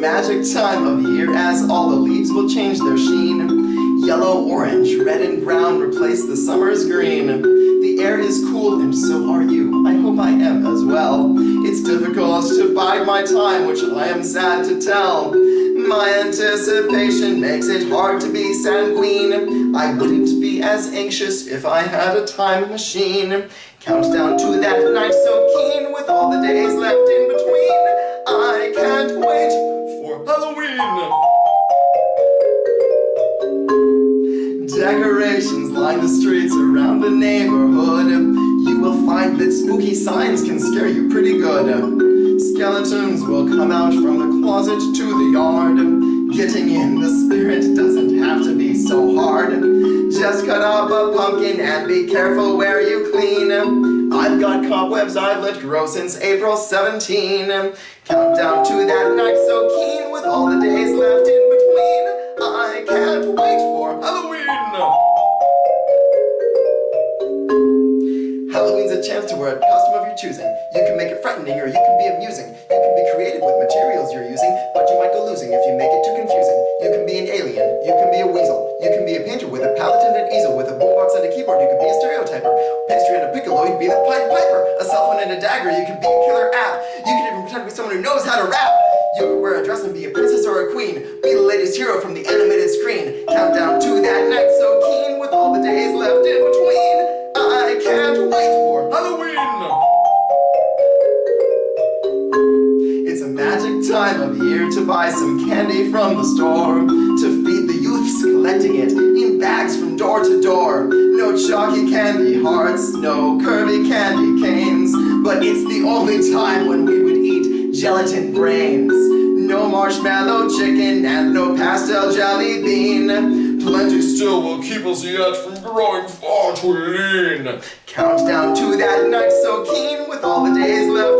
magic time of year as all the leaves will change their sheen. Yellow, orange, red, and brown replace the summer's green. The air is cool and so are you. I hope I am as well. It's difficult to bide my time, which I am sad to tell. My anticipation makes it hard to be sanguine. I wouldn't be as anxious if I had a time machine. Countdown to that night so keen with all the days left in between. The streets around the neighborhood. You will find that spooky signs can scare you pretty good. Skeletons will come out from the closet to the yard. Getting in the spirit doesn't have to be so hard. Just cut up a pumpkin and be careful where you clean. I've got cobwebs I've let grow since April 17. Countdown to that night so keen a chance to wear a costume of your choosing. You can make it frightening or you can be amusing. You can be creative with materials you're using, but you might go losing if you make it too confusing. You can be an alien, you can be a weasel, you can be a painter with a palette and an easel, with a boombox and a keyboard, you can be a stereotyper. Pastry and a piccolo, you can be the Pied Piper. A cell phone and a dagger, you can be a killer app. You can even pretend to be someone who knows how to rap. You can wear a dress and be a princess or a queen. Be the latest hero from the animated screen. Countdown to that night time of year to buy some candy from the store, to feed the youths collecting it in bags from door to door. No chalky candy hearts, no curvy candy canes, but it's the only time when we would eat gelatin brains. No marshmallow chicken and no pastel jelly bean. Plenty still will keep us yet from growing far too lean. Countdown to that night so keen with all the days left